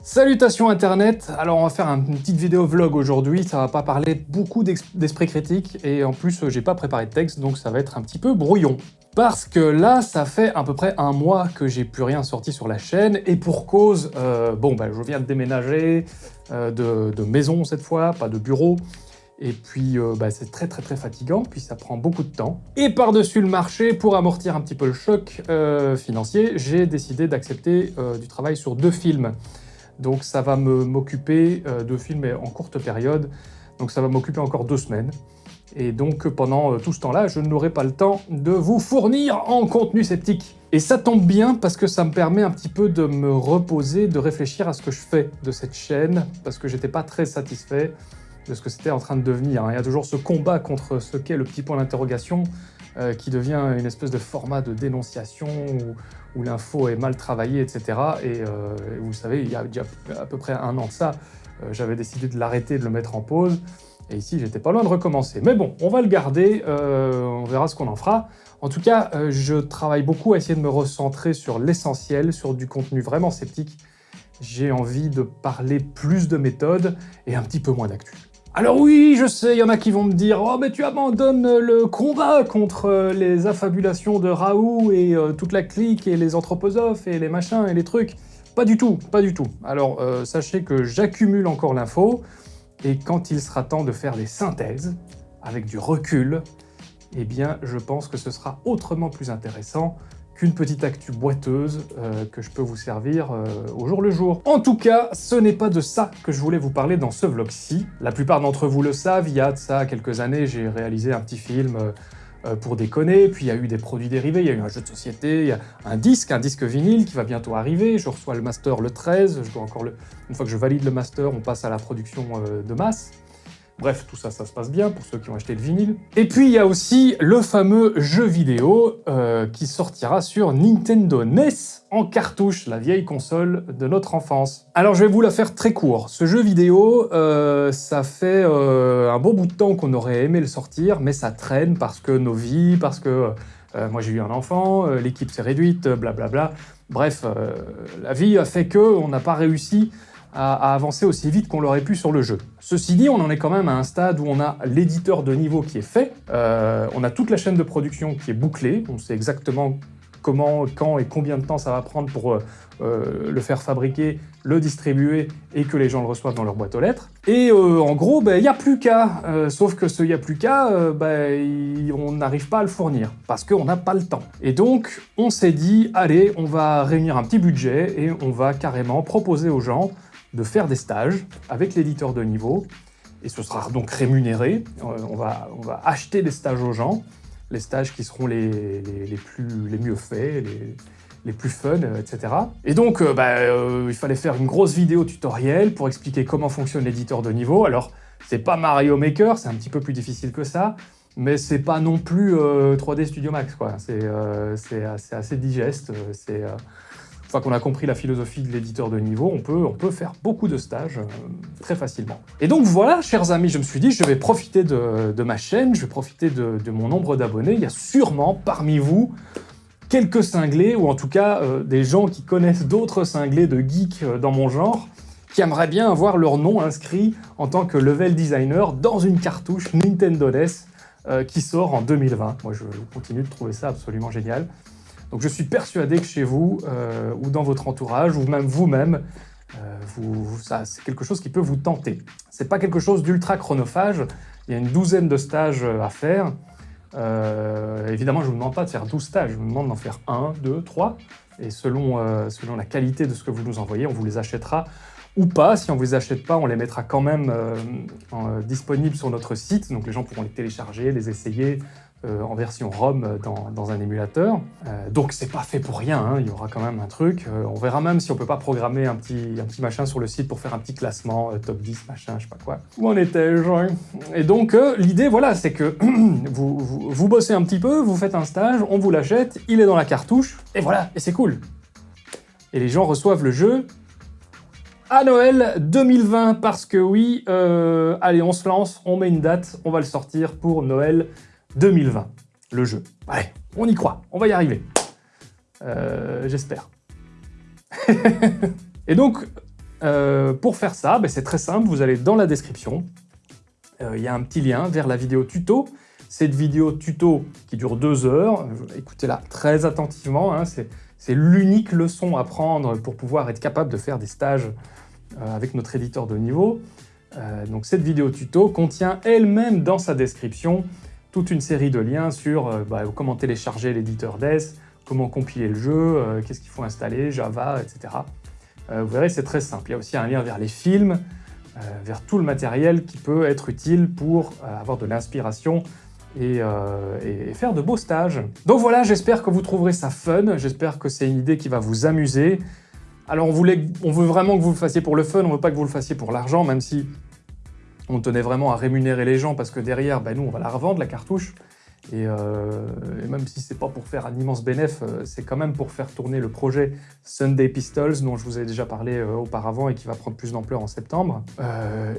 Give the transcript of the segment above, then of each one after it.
Salutations internet Alors on va faire une petite vidéo vlog aujourd'hui, ça va pas parler beaucoup d'esprit critique, et en plus j'ai pas préparé de texte, donc ça va être un petit peu brouillon. Parce que là, ça fait à peu près un mois que j'ai plus rien sorti sur la chaîne, et pour cause, euh, bon bah je viens de déménager, euh, de, maison cette fois, pas de bureau, et puis euh, bah, c'est très très très fatigant, puis ça prend beaucoup de temps. Et par-dessus le marché, pour amortir un petit peu le choc euh, financier, j'ai décidé d'accepter euh, du travail sur deux films. Donc ça va m'occuper de films en courte période, donc ça va m'occuper encore deux semaines. Et donc pendant tout ce temps-là, je n'aurai pas le temps de vous fournir en contenu sceptique. Et ça tombe bien parce que ça me permet un petit peu de me reposer, de réfléchir à ce que je fais de cette chaîne, parce que j'étais pas très satisfait de ce que c'était en train de devenir. Hein. Il y a toujours ce combat contre ce qu'est le petit point d'interrogation euh, qui devient une espèce de format de dénonciation où, l'info est mal travaillée, etc. Et euh, vous savez, il y a déjà à peu près un an de ça, euh, j'avais décidé de l'arrêter, de le mettre en pause. Et ici, j'étais pas loin de recommencer. Mais bon, on va le garder, on verra ce qu'on en fera. En tout cas, je travaille beaucoup à essayer de me recentrer sur l'essentiel, sur du contenu vraiment sceptique. J'ai envie de parler plus de méthodes et un petit peu moins d'actu. Alors oui, je sais, il y en a qui vont me dire « Oh, mais tu abandonnes le combat contre euh, les affabulations de Raoult et euh, toute la clique et les anthroposophes et les machins et les trucs. » Pas du tout, pas du tout. Alors, euh, sachez que j'accumule encore l'info, et quand il sera temps de faire des synthèses, avec du recul, eh bien, je pense que ce sera autrement plus intéressant qu'une petite actu boiteuse euh, que je peux vous servir euh, au jour le jour. En tout cas, ce n'est pas de ça que je voulais vous parler dans ce vlog-ci. La plupart d'entre vous le savent, il y a de ça quelques années, j'ai réalisé un petit film euh, pour déconner, puis il y a eu des produits dérivés, il y a eu un jeu de société, il y a un disque, un disque vinyle qui va bientôt arriver, je reçois le master le 13, je dois encore le... une fois que je valide le master, on passe à la production de masse. Bref, tout ça, ça se passe bien pour ceux qui ont acheté le vinyle. Et puis il y a aussi le fameux jeu vidéo euh, qui sortira sur Nintendo NES en cartouche, la vieille console de notre enfance. Alors je vais vous la faire très court. Ce jeu vidéo, euh, ça fait euh, un bon bout de temps qu'on aurait aimé le sortir, mais ça traîne parce que nos vies, parce que moi j'ai eu un enfant, l'équipe s'est réduite, blablabla. Bref, la vie a fait que on n'a pas réussi à, avancer aussi vite qu'on l'aurait pu sur le jeu. Ceci dit, on en est quand même à un stade où on a l'éditeur de niveau qui est fait, euh, on a toute la chaîne de production qui est bouclée, on sait exactement comment, quand et combien de temps ça va prendre pour euh, euh, le faire fabriquer, le distribuer et que les gens le reçoivent dans leur boîte aux lettres. Et en gros, il ben, n'y a plus qu'à. sauf que ce « il n'y a plus qu'à ben, on n'arrive pas à le fournir parce qu'on n'a pas le temps. Et donc, on s'est dit, allez, on va réunir un petit budget et on va carrément proposer aux gens de faire des stages avec l'éditeur de niveau, et ce sera donc rémunéré. Euh, on va, on va acheter des stages aux gens, les stages qui seront les, les, plus, les mieux faits, les, les plus fun, euh, etc. Et donc, euh, bah, il fallait faire une grosse vidéo tutoriel pour expliquer comment fonctionne l'éditeur de niveau. Alors, c'est pas Mario Maker, c'est un petit peu plus difficile que ça, mais c'est pas non plus 3D Studio Max, quoi. C'est assez, assez, digeste, c'est une fois qu'on a compris la philosophie de l'éditeur de niveau, on peut, faire beaucoup de stages euh, très facilement. Et donc voilà, chers amis, je me suis dit, je vais profiter de, ma chaîne, je vais profiter de, mon nombre d'abonnés. Il y a sûrement parmi vous quelques cinglés, ou en tout cas euh, des gens qui connaissent d'autres cinglés de geeks euh, dans mon genre, qui aimeraient bien avoir leur nom inscrit en tant que level designer dans une cartouche Nintendo NES qui sort en 2020. Moi, je continue de trouver ça absolument génial. Donc je suis persuadé que chez vous, euh, ou dans votre entourage, ou même vous-même, euh, c'est quelque chose qui peut vous tenter. C'est pas quelque chose d'ultra chronophage, il y a une douzaine de stages euh, à faire. évidemment, je ne vous demande pas de faire 12 stages, je vous demande d'en faire 1, 2, 3, et selon, selon la qualité de ce que vous nous envoyez, on vous les achètera ou pas. Si on ne vous les achète pas, on les mettra quand même disponibles sur notre site, donc les gens pourront les télécharger, les essayer, euh, en version ROM dans, un émulateur. Euh, donc c'est pas fait pour rien, hein. il y aura quand même un truc. Euh, on verra même si on peut pas programmer un petit, un petit machin sur le site pour faire un petit classement, top 10, machin, je sais pas quoi. Où en étais-je Et donc l'idée, voilà, c'est que vous, vous, bossez un petit peu, vous faites un stage, on vous l'achète, il est dans la cartouche, et voilà, et c'est cool. Et les gens reçoivent le jeu à Noël 2020, parce que oui, allez, on se lance, on met une date, on va le sortir pour Noël 2020, le jeu. Allez, on y croit, on va y arriver. Euh, j'espère. Et donc, euh, pour faire ça, ben, c'est très simple, vous allez dans la description, euh, il y a un petit lien vers la vidéo tuto. Cette vidéo tuto qui dure deux heures, écoutez-la très attentivement, hein, c'est l'unique leçon à prendre pour pouvoir être capable de faire des stages avec notre éditeur de niveau. donc cette vidéo tuto contient elle-même dans sa description toute une série de liens sur bah, comment télécharger l'éditeur DES, comment compiler le jeu, qu'est-ce qu'il faut installer, Java, etc. Euh, vous verrez, c'est très simple. Il y a aussi un lien vers les films, euh, vers tout le matériel qui peut être utile pour euh, avoir de l'inspiration et, faire de beaux stages. Donc voilà, j'espère que vous trouverez ça fun, j'espère que c'est une idée qui va vous amuser. Alors on, voulait, on veut vraiment que vous le fassiez pour le fun, on veut pas que vous le fassiez pour l'argent, même si on tenait vraiment à rémunérer les gens parce que derrière, ben nous, on va la revendre, la cartouche. Euh, et, même si c'est pas pour faire un immense bénéfice, euh, c'est quand même pour faire tourner le projet Sunday Pistols, dont je vous ai déjà parlé euh, auparavant et qui va prendre plus d'ampleur en septembre,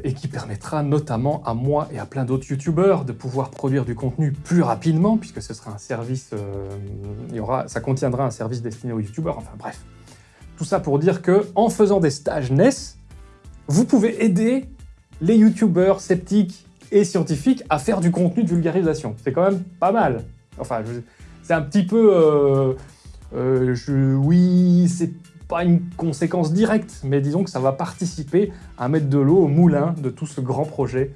et qui permettra notamment à moi et à plein d'autres youtubeurs de pouvoir produire du contenu plus rapidement, puisque ce sera un service, ça contiendra un service destiné aux youtubeurs, enfin bref. Tout ça pour dire que en faisant des stages NES, vous pouvez aider les youtubeurs sceptiques et scientifique à faire du contenu de vulgarisation. C'est quand même pas mal. Enfin, c'est un petit peu... Euh, euh, oui, c'est pas une conséquence directe, mais disons que ça va participer à mettre de l'eau au moulin de tout ce grand projet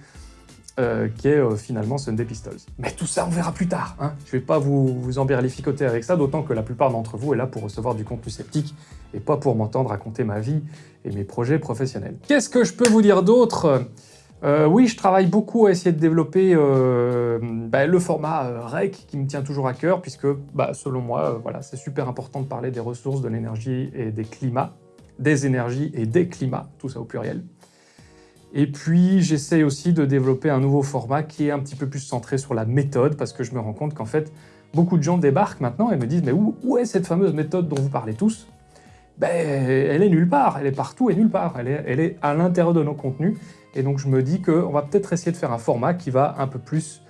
euh, qui est finalement Sunday Pistols. Mais tout ça, on verra plus tard. Hein. Je vais pas vous, vous embirlificoter avec ça, d'autant que la plupart d'entre vous est là pour recevoir du contenu sceptique et pas pour m'entendre raconter ma vie et mes projets professionnels. Qu'est-ce que je peux vous dire d'autre? Euh, oui, je travaille beaucoup à essayer de développer euh, bah, le format euh, REC qui me tient toujours à cœur, puisque bah, selon moi, voilà, c'est super important de parler des ressources, de l'énergie et des climats, des énergies et des climats, tout ça au pluriel. Et puis, j'essaie aussi de développer un nouveau format qui est un petit peu plus centré sur la méthode, parce que je me rends compte qu'en fait, beaucoup de gens débarquent maintenant et me disent « Mais où, où est cette fameuse méthode dont vous parlez tous ?» Ben, elle est nulle part, elle est partout et nulle part, elle est, elle est à l'intérieur de nos contenus, et donc je me dis qu'on va peut-être essayer de faire un format qui va un peu plus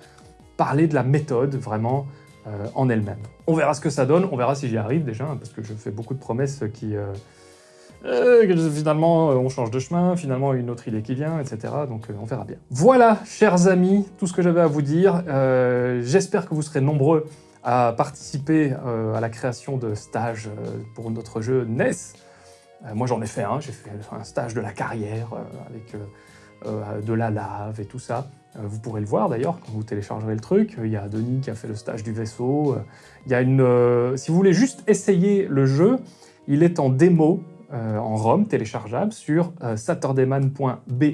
parler de la méthode, vraiment, euh, en elle-même. On verra ce que ça donne, on verra si j'y arrive déjà, hein, parce que je fais beaucoup de promesses qui... Euh, euh, finalement, on change de chemin, finalement, une autre idée qui vient, etc. Donc on verra bien. Voilà, chers amis, tout ce que j'avais à vous dire. J'espère que vous serez nombreux à participer à la création de stages pour notre jeu NES. moi, j'en ai fait un, j'ai fait un stage de la carrière avec euh, de la lave et tout ça. Euh, vous pourrez le voir d'ailleurs quand vous téléchargerez le truc. Il y a Denis qui a fait le stage du vaisseau. Il y a une... Euh, si vous voulez juste essayer le jeu, il est en démo en ROM téléchargeable sur saturdayman.be.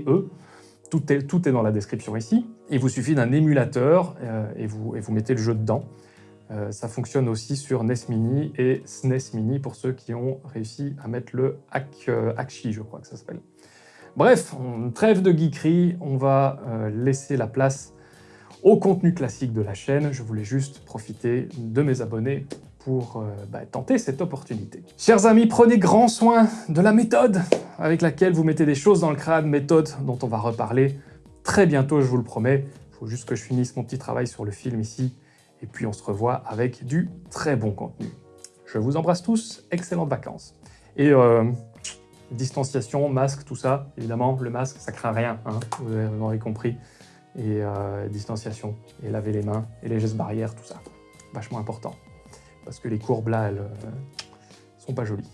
Tout est, dans la description ici. Il vous suffit d'un émulateur et, vous, et vous mettez le jeu dedans. ça fonctionne aussi sur NES Mini et SNES Mini pour ceux qui ont réussi à mettre le Hack, Hackshi, je crois que ça s'appelle. Bref, on trêve de geekerie, on va euh, laisser la place au contenu classique de la chaîne. Je voulais juste profiter de mes abonnés pour euh, bah, tenter cette opportunité. Chers amis, prenez grand soin de la méthode avec laquelle vous mettez des choses dans le crâne, méthode dont on va reparler très bientôt, je vous le promets. Il faut juste que je finisse mon petit travail sur le film ici, et puis on se revoit avec du très bon contenu. Je vous embrasse tous, excellentes vacances. Et euh, distanciation, masque, tout ça. Évidemment, le masque, ça craint rien, hein, vous aurez compris. Et euh, distanciation, et laver les mains, et les gestes barrières, tout ça. Vachement important. Parce que les courbes là, elles euh, sont pas jolies.